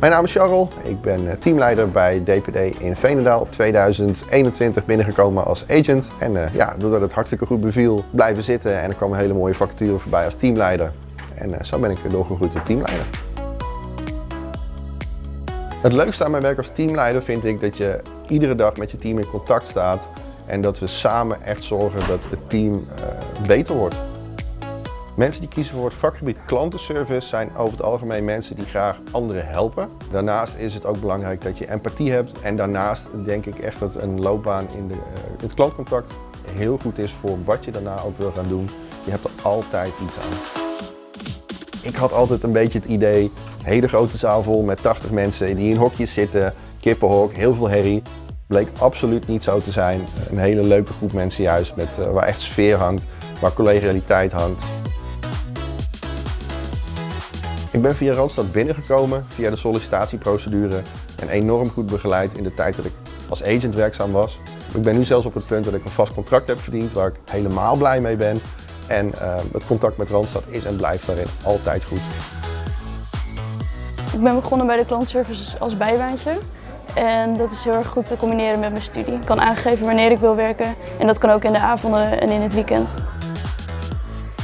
Mijn naam is Charles, ik ben eh, teamleider bij DPD in Veenendaal op 2021 binnengekomen als agent. En uh, ja, doordat het hartstikke goed beviel, blijven zitten en er kwam een hele mooie vacature voorbij als teamleider. En uh, zo ben ik doorgegroeid tot teamleider. Het leukste aan mijn werk als teamleider vind ik dat je iedere dag met je team in contact staat en dat we samen echt zorgen dat het team beter wordt. Mensen die kiezen voor het vakgebied klantenservice zijn over het algemeen mensen die graag anderen helpen. Daarnaast is het ook belangrijk dat je empathie hebt en daarnaast denk ik echt dat een loopbaan in de, uh, het klantcontact heel goed is voor wat je daarna ook wil gaan doen. Je hebt er altijd iets aan. Ik had altijd een beetje het idee, hele grote zaal vol met 80 mensen die in hokjes zitten, kippenhok, heel veel herrie. Bleek absoluut niet zo te zijn. Een hele leuke groep mensen juist, met, uh, waar echt sfeer hangt, waar collegialiteit hangt. Ik ben via Randstad binnengekomen via de sollicitatieprocedure en enorm goed begeleid in de tijd dat ik als agent werkzaam was. Ik ben nu zelfs op het punt dat ik een vast contract heb verdiend waar ik helemaal blij mee ben. En uh, het contact met Randstad is en blijft daarin altijd goed. Ik ben begonnen bij de klantservice als bijbaantje. En dat is heel erg goed te combineren met mijn studie. Ik kan aangeven wanneer ik wil werken en dat kan ook in de avonden en in het weekend.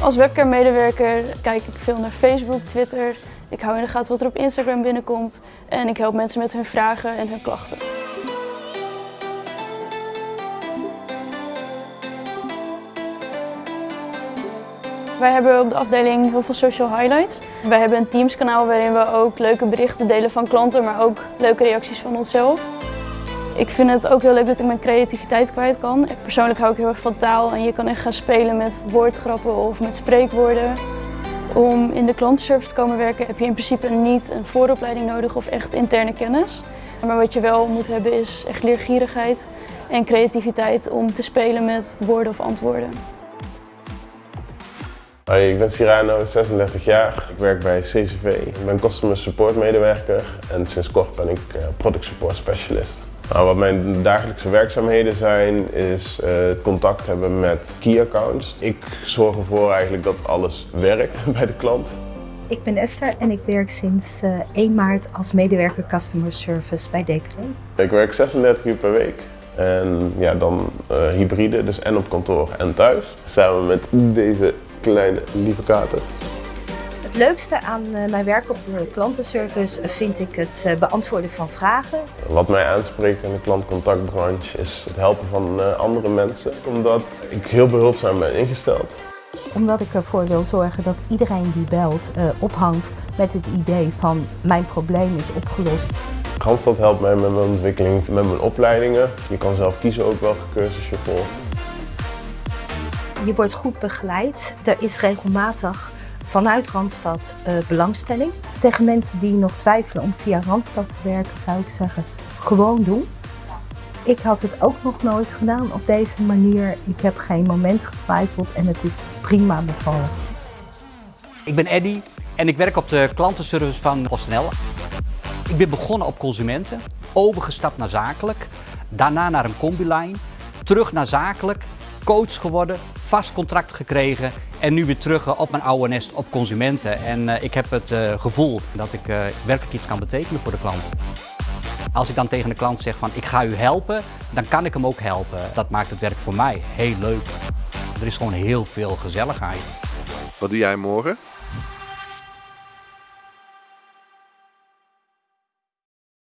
Als webcam-medewerker kijk ik veel naar Facebook, Twitter. Ik hou in de gaten wat er op Instagram binnenkomt. En ik help mensen met hun vragen en hun klachten. Wij hebben op de afdeling heel veel social highlights. Wij hebben een Teams kanaal waarin we ook leuke berichten delen van klanten, maar ook leuke reacties van onszelf. Ik vind het ook heel leuk dat ik mijn creativiteit kwijt kan. Persoonlijk hou ik heel erg van taal en je kan echt gaan spelen met woordgrappen of met spreekwoorden. Om in de klantenservice te komen werken heb je in principe niet een vooropleiding nodig of echt interne kennis. Maar wat je wel moet hebben is echt leergierigheid en creativiteit om te spelen met woorden of antwoorden. Hoi, ik ben Cyrano, 36 jaar. Ik werk bij CCV. Ik ben Customer Support medewerker en sinds kort ben ik eh, Product Support Specialist. Nou, wat mijn dagelijkse werkzaamheden zijn, is uh, contact hebben met key accounts. Ik zorg ervoor eigenlijk dat alles werkt bij de klant. Ik ben Esther en ik werk sinds uh, 1 maart als medewerker Customer Service bij DPD. Ik werk 36 uur per week. En ja, dan uh, hybride, dus en op kantoor en thuis. Samen met deze kleine lieve kater. Het leukste aan eh, mijn werk op de klantenservice vind ik het eh, beantwoorden van vragen. Wat mij aanspreekt in de klantcontactbranche is het helpen van eh, andere mensen. Omdat ik heel behulpzaam ben ingesteld. Omdat ik ervoor wil zorgen dat iedereen die belt ophangt met het idee van mijn probleem is opgelost. Randstad helpt mij met mijn ontwikkeling, met mijn opleidingen. Je kan zelf kiezen ook welke cursus je volgt. Je wordt goed begeleid. Er is regelmatig vanuit Randstad uh, belangstelling. Tegen mensen die nog twijfelen om via Randstad te werken zou ik zeggen, gewoon doen. Ik had het ook nog nooit gedaan op deze manier. Ik heb geen moment getwijfeld en het is prima bevallen. Ik ben Eddy en ik werk op de klantenservice van PostNL. Ik ben begonnen op consumenten, overgestapt naar zakelijk, daarna naar een combilijn, terug naar zakelijk, coach geworden, vast contract gekregen en nu weer terug eh, op mijn oude nest op consumenten. En uh, ik heb het uh, gevoel dat ik werkelijk iets kan betekenen voor de klant. Als ik dan tegen de klant zeg van ik ga u helpen, dan kan ik hem ook helpen. Dat maakt het werk voor mij heel leuk. Er is gewoon heel veel gezelligheid. Wat doe jij morgen?